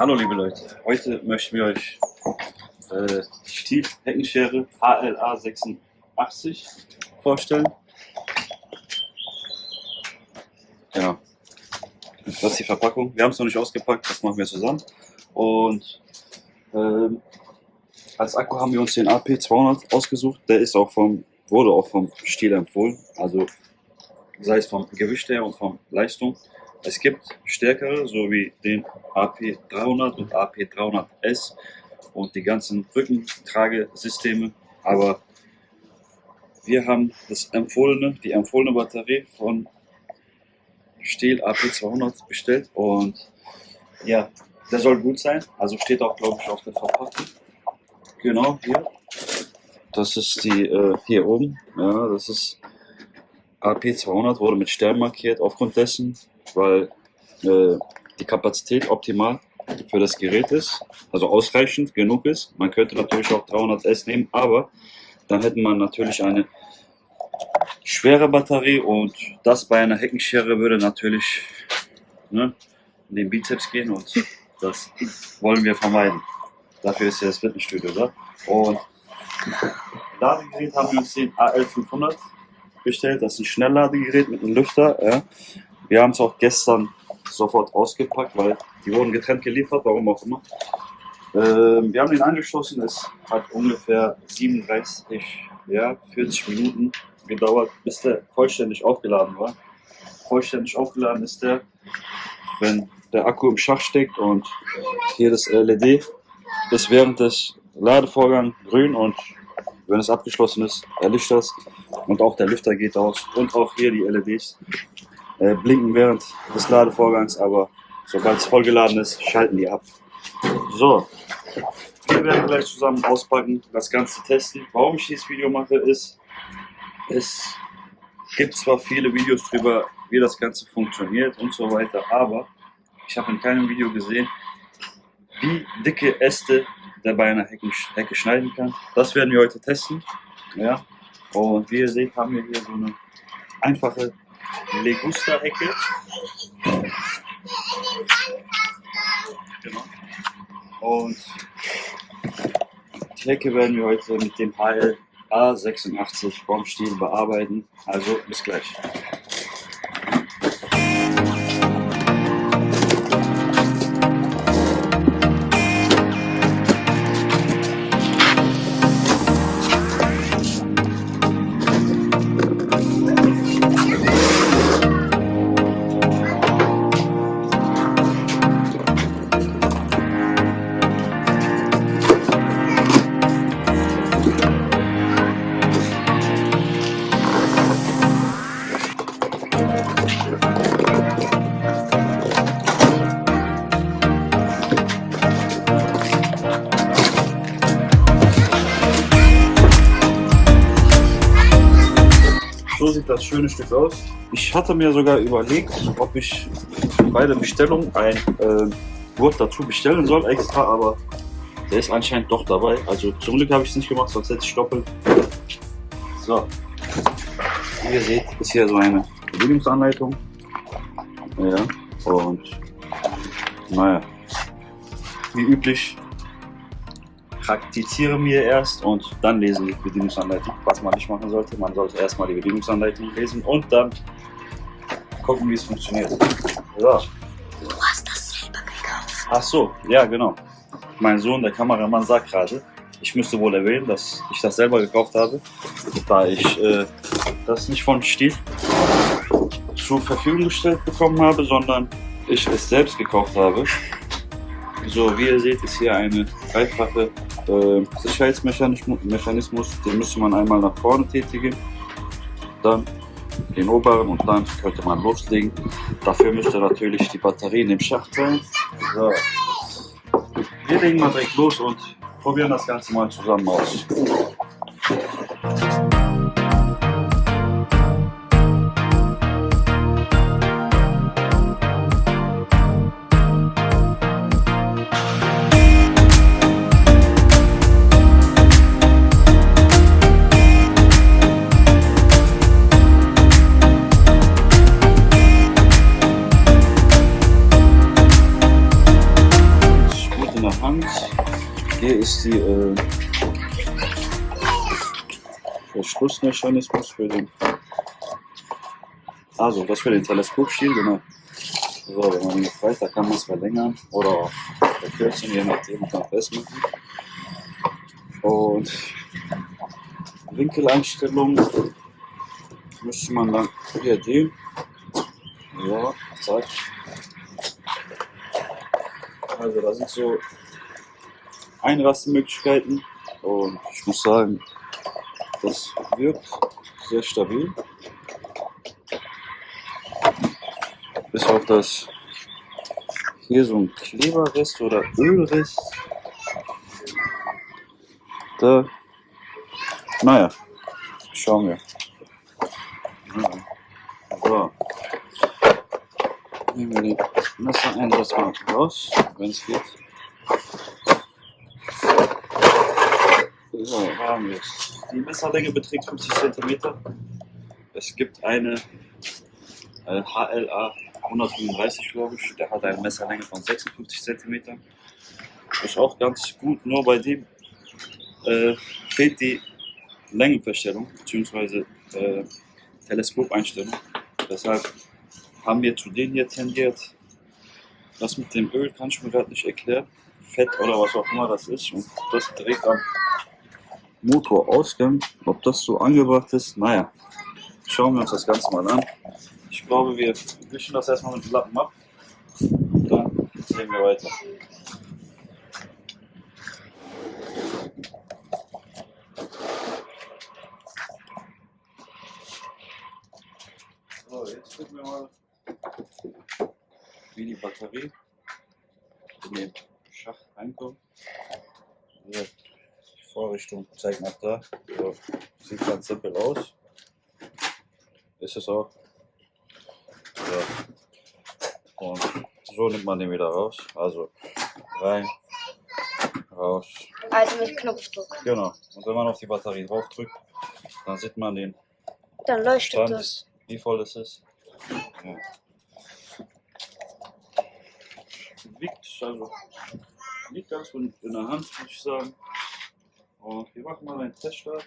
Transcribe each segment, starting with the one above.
Hallo liebe Leute, heute möchten wir euch äh, die Stiel Heckenschere HLA 86 vorstellen. Ja, das ist die Verpackung. Wir haben es noch nicht ausgepackt, das machen wir zusammen. Und ähm, als Akku haben wir uns den AP200 ausgesucht. Der ist auch vom, wurde auch vom Stiel empfohlen. Also sei es vom Gewicht her und von Leistung. Es gibt stärkere, so wie den AP300 und AP300S und die ganzen Rückentragesysteme, aber wir haben das empfohlene, die empfohlene Batterie von Stihl AP200 bestellt und ja, der soll gut sein, also steht auch glaube ich auf der Verpackung. Genau, hier. Das ist die äh, hier oben, ja, das ist AP200 wurde mit Stern markiert aufgrund dessen, weil äh, die Kapazität optimal für das Gerät ist, also ausreichend genug ist. Man könnte natürlich auch 300S nehmen, aber dann hätte man natürlich eine schwere Batterie und das bei einer Heckenschere würde natürlich ne, in den Bizeps gehen und das wollen wir vermeiden. Dafür ist ja das Fitnessstudio da. Und Ladegerät haben wir uns den AL500 bestellt. Das ist ein Schnellladegerät mit einem Lüfter. Ja. Wir haben es auch gestern sofort ausgepackt, weil die wurden getrennt geliefert, warum auch immer. Ähm, wir haben den angeschlossen, es hat ungefähr 37, ja, 40 Minuten gedauert, bis der vollständig aufgeladen war. Vollständig aufgeladen ist der, wenn der Akku im Schach steckt und hier das LED ist während des Ladevorgangs grün und wenn es abgeschlossen ist, erlischt das und auch der Lüfter geht aus und auch hier die LEDs äh, blinken während des Ladevorgangs, aber sobald es vollgeladen ist, schalten die ab. So, wir werden gleich zusammen auspacken, das Ganze testen. Warum ich dieses Video mache, ist, es gibt zwar viele Videos darüber, wie das Ganze funktioniert und so weiter, aber ich habe in keinem Video gesehen, wie dicke Äste der bei einer Hecke, Hecke schneiden kann. Das werden wir heute testen. Ja. Und wie ihr seht, haben wir hier so eine einfache Legusta-Hecke. Genau. Und die Hecke werden wir heute mit dem HL A86 vom Stiel bearbeiten. Also bis gleich. So sieht das schöne Stück aus. Ich hatte mir sogar überlegt, ob ich bei der Bestellung ein äh, Gurt dazu bestellen soll extra, aber der ist anscheinend doch dabei. Also zum Glück habe ich es nicht gemacht, sonst hätte ich doppelt. So, wie ihr seht, ist hier so eine Bedienungsanleitung. Ja, und naja, wie üblich praktizieren wir erst und dann lesen die Bedienungsanleitung, was man nicht machen sollte. Man sollte erstmal die Bedienungsanleitung lesen und dann gucken, wie es funktioniert. So. Du hast das selber gekauft. Ach so, ja genau. Mein Sohn, der Kameramann, sagt gerade, ich müsste wohl erwähnen, dass ich das selber gekauft habe, da ich äh, das nicht von Stief zur Verfügung gestellt bekommen habe, sondern ich es selbst gekauft habe. So, wie ihr seht, ist hier eine dreifache äh, Sicherheitsmechanismus. Den müsste man einmal nach vorne tätigen, dann den oberen und dann könnte man loslegen. Dafür müsste natürlich die Batterie in dem Schacht sein. So. Wir legen mal direkt los und probieren das Ganze mal zusammen aus. Verschlussmechanismus für den. Also, das für den Teleskopstiel, genau. So, wenn man ihn befreit, da kann man es verlängern oder verkürzen, je nachdem, kann festmachen. Und Winkeleinstellung müsste man dann hier die. Ja, zack. Also da sind so Einrastmöglichkeiten und ich muss sagen, das wirkt sehr stabil. Bis auf das hier so ein Kleberrest oder Ölrest. Da, naja, schauen wir. So. Nehmen wir den Messereinsatz mal raus, wenn es geht. So, haben wir es. Die Messerlänge beträgt 50 cm. Es gibt eine äh, HLA 135, glaube ich. Der hat eine Messerlänge von 56 cm. Ist auch ganz gut, nur bei dem äh, fehlt die Längenverstellung bzw. Äh, Teleskopeinstellung. Deshalb haben wir zu denen hier tendiert. Das mit dem Öl kann ich mir gerade nicht erklären. Fett oder was auch immer das ist. Und das direkt am Motorausgang. Ob das so angebracht ist, naja. Schauen wir uns das Ganze mal an. Ich glaube, wir wischen das erstmal mit dem Lappen ab. Und dann sehen wir weiter. So, jetzt gucken wir mal, wie die Batterie in den Schacht reinkommt. So, nach da. So, sieht ganz simpel aus. Ist es auch. So. Und so nimmt man den wieder raus. Also rein, raus. Also mit Knopfdruck. Genau. Und wenn man auf die Batterie drauf drückt, dann sieht man den Dann leuchtet Stand, das. wie voll es ist. Ja. Liegt, also, liegt ganz gut in der Hand, muss ich sagen. Und wir machen mal einen Teststart.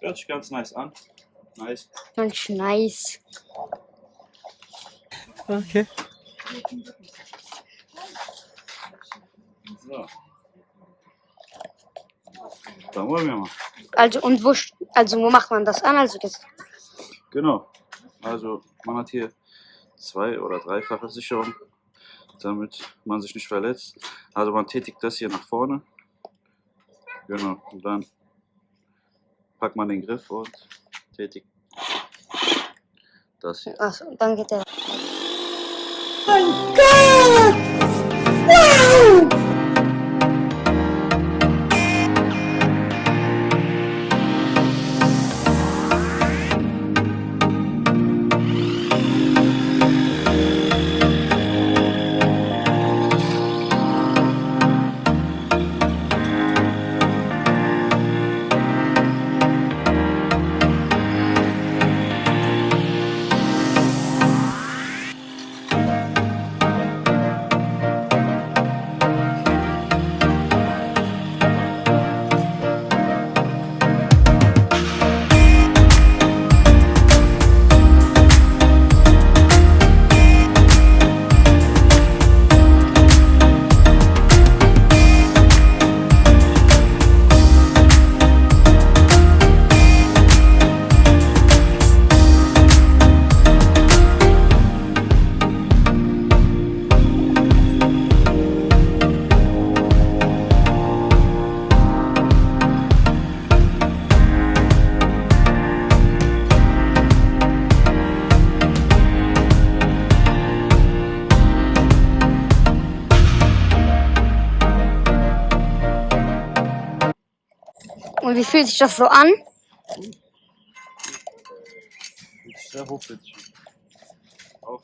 Hört sich ganz nice an. Nice. Ganz nice. Okay. So. Dann wollen wir mal. Also und wo also wo macht man das an? Also das Genau. Also man hat hier zwei oder dreifache Sicherung, damit man sich nicht verletzt. Also man tätigt das hier nach vorne. Genau. Und dann packt man den Griff und tätigt das hier. Achso, dann geht der. Und wie fühlt sich das so an? Sehr hochwertig. an. Auch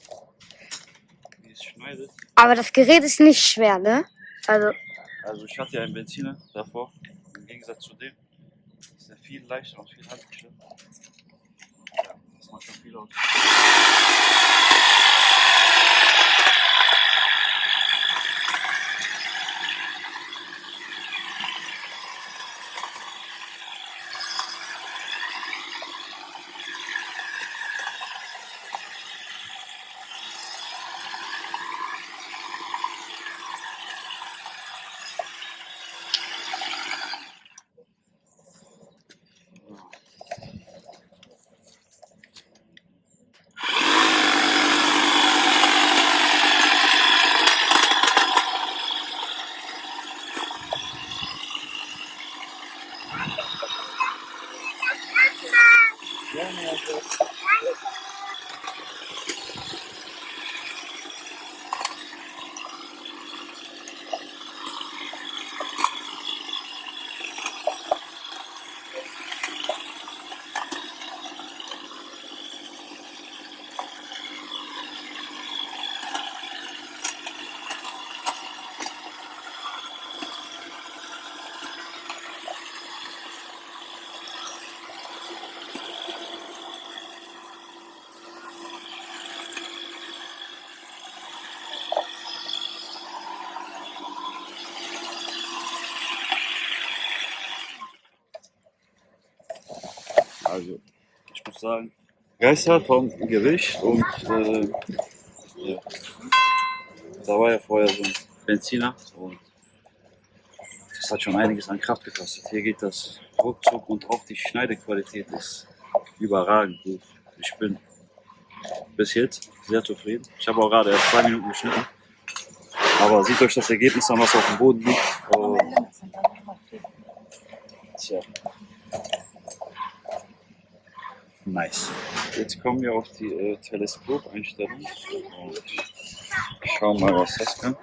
wie es schneidet. Aber das Gerät ist nicht schwer, ne? Also Also ich hatte ja einen Benziner davor. Im Gegensatz zu dem ist er viel leichter und viel handlicher. Ja, das macht schon viel aus. Also, ich muss sagen, Geister vom Gewicht und äh, ja. da war ja vorher so ein Benziner und das hat schon einiges an Kraft gekostet. Hier geht das ruckzuck und auch die Schneidequalität ist überragend gut. Ich bin bis jetzt sehr zufrieden. Ich habe auch gerade erst zwei Minuten geschnitten. Aber seht euch das Ergebnis an, was auf dem Boden liegt. Und, tja. Nice. Jetzt kommen wir auf die äh. Und schauen mal, was das kann.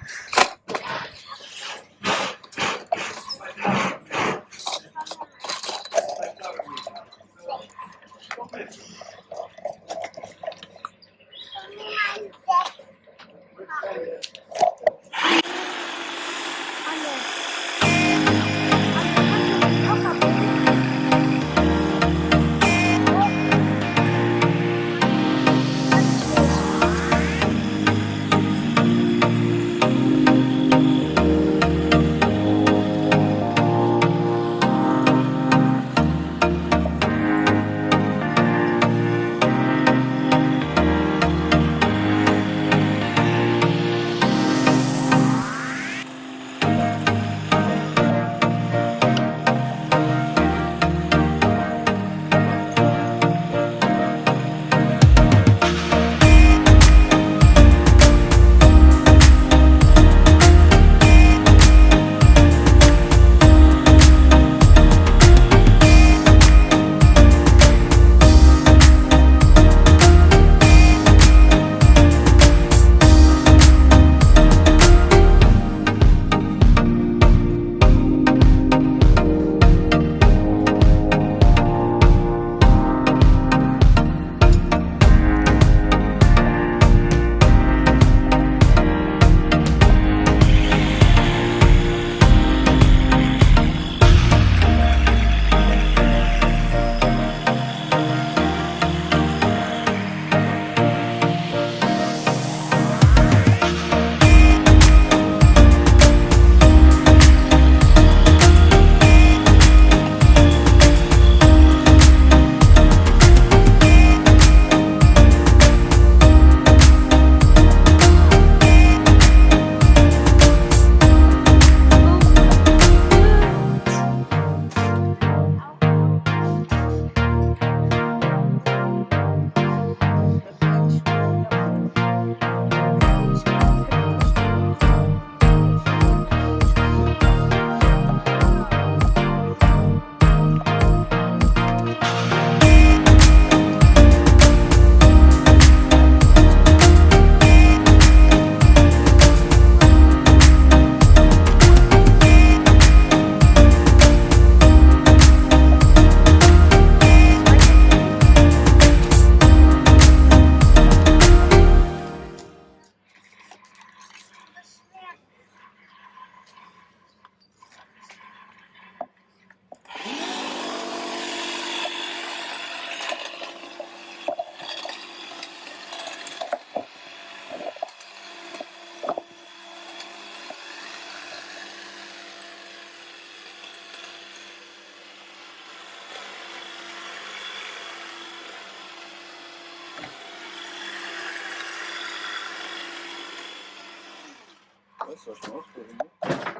Weißt du, was ich mal ausprobieren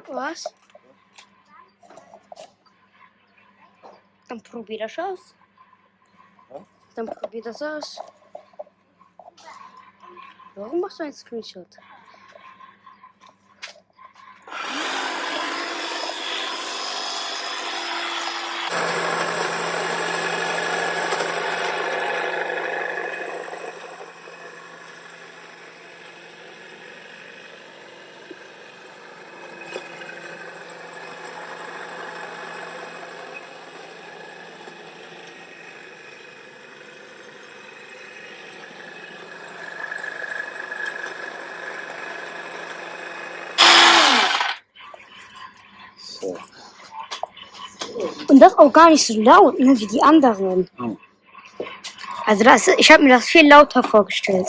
will? Was? Dann probier das aus. Ja? Dann probier das aus. Warum machst du einen Screenshot? So. Auch gar nicht so laut, ne, wie die anderen. Oh. Also das, ich habe mir das viel lauter vorgestellt.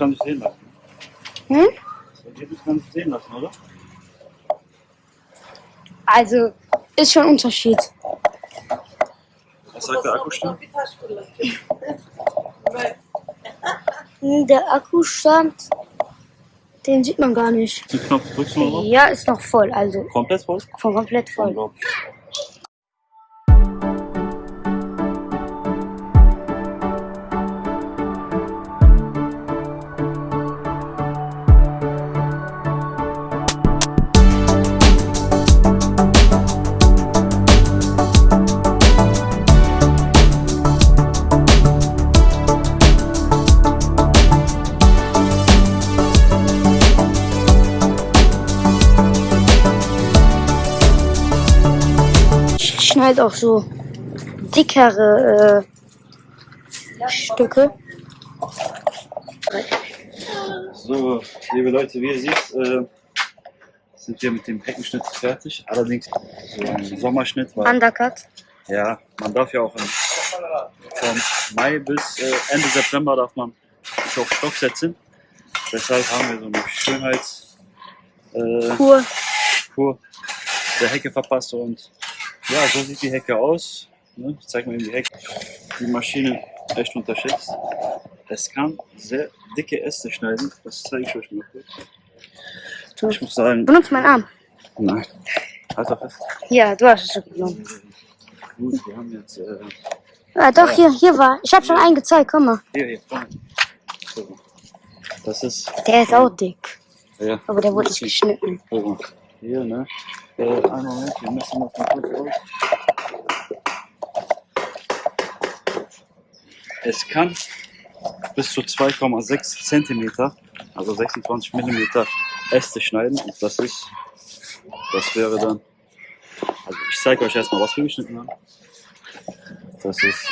Kann sich sehen lassen. Hm? Das Ergebnis kann sich sehen lassen, oder? Also, ist schon ein Unterschied. Was sagt der Akkustand? Hm, Der Akkustand, den sieht man gar nicht. Den Knopf drückst du mal drauf. Ja, ist noch voll, also Komplett voll? voll komplett voll. Auch so dickere äh, Stücke. So, liebe Leute, wie ihr seht, äh, sind wir mit dem Heckenschnitt fertig. Allerdings so ein Sommerschnitt, weil Undercut. ja, man darf ja auch im, vom Mai bis äh, Ende September darf man sich auf Stock setzen. Deshalb haben wir so eine Schönheits äh, Kur. Kur der Hecke verpasst und ja, so sieht die Hecke aus. Ne? Ich zeige mal eben die Hecke. Die Maschine echt unterschätzt. Es kann sehr dicke Äste schneiden. Das zeige ich euch mal kurz. Ich muss sagen, Benutzt meinen Arm. nein. Halt doch fest. Ja, du hast es schon genommen. Gut, wir haben jetzt äh, Ah, doch, hier, hier war. Ich habe schon einen gezeigt, guck mal. hier, hier vorne. So. Das ist Der ist auch dick. ja, Aber der wurde nicht geschnitten. Hier, ne? Äh, einen Moment, wir messen mal von kurz aus. Es kann bis zu 2,6 cm, also 26 mm Äste schneiden. Und das ist, das wäre dann, also ich zeige euch erstmal, was wir geschnitten haben. Das ist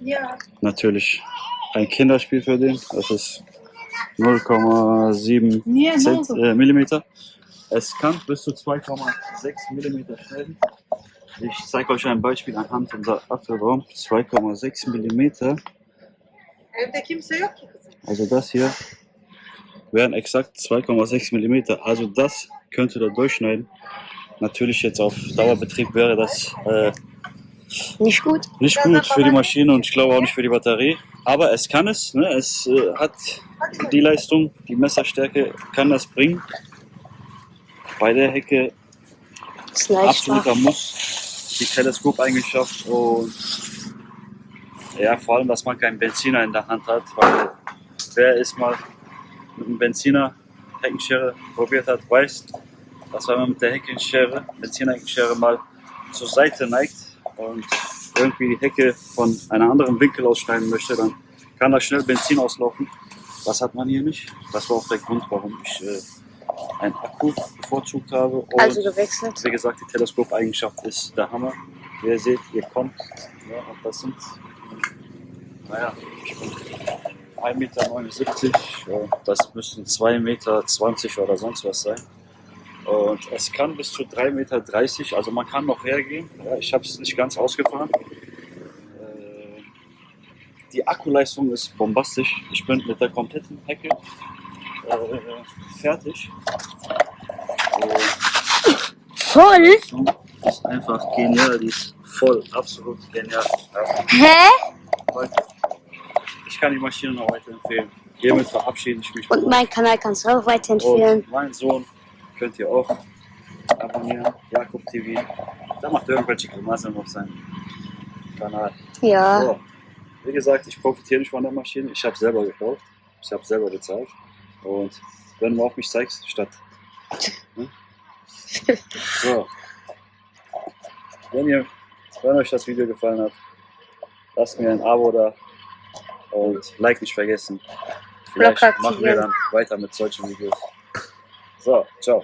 Ja. natürlich ein Kinderspiel für den. Das ist 0,7 Nee, äh, Millimeter. Es kann bis zu 2,6 Millimeter schneiden. Ich zeige euch ein Beispiel anhand unserer Apfelbaum. 2,6 Millimeter. Evde kimse yok ki kızım. Also das hier wären exakt 2,6 Millimeter. Also das könnt ihr da durchschneiden. Natürlich jetzt auf Dauerbetrieb wäre das äh, Nicht gut? nicht gut für die Maschine und ich glaube auch nicht für die Batterie. Aber es kann es. Ne? Es äh, hat die Leistung, die Messerstärke kann das bringen. Bei der Hecke Ist absoluter. Muss. Die Teleskopeigenschaft und ja, vor allem, dass man keinen Benziner in der Hand hat, weil wer es mal mit einem Benziner Heckenschere probiert hat, weiß, dass wenn man mit der Heckenschere, Benziner Heckenschere mal zur Seite neigt und irgendwie die Hecke von einem anderen Winkel ausschneiden möchte, dann kann da schnell Benzin auslaufen. Das hat man hier nicht. Das war auch der Grund, warum ich äh, einen Akku bevorzugt habe. Und Also gewechselt. wie gesagt, die Teleskopeigenschaft ist der Hammer. Wie ihr seht, ihr kommt. Ja, und das sind, naja, 1,79 Meter. Das müssten 2,20 Meter oder sonst was sein. Und es kann bis zu 3,30 Meter, also man kann noch hergehen. Ja, ich habe es nicht ganz ausgefahren. Äh, Die Akkuleistung ist bombastisch. Ich bin mit der kompletten Hecke äh, fertig. Voll? Ist einfach genial, die ist voll, absolut genial. Hä? Ich kann die Maschine noch weiterempfehlen. Hiermit verabschiede ich mich Und meinen Kanal kannst du auch weiterempfehlen. und mein Sohn könnt ihr auch abonnieren, Jakob TV. Da macht irgendwelche Grimassen auf seinem Kanal. Ja. So, wie gesagt, ich profitiere nicht von der Maschine. Ich habe selber gekauft. Ich habe selber bezahlt. Und wenn du auf mich zeigst, statt. So. Wenn, ihr, wenn euch das Video gefallen hat, lasst mir ein Abo da und Like nicht vergessen. Vielleicht machen wir dann weiter mit solchen Videos. So, ciao.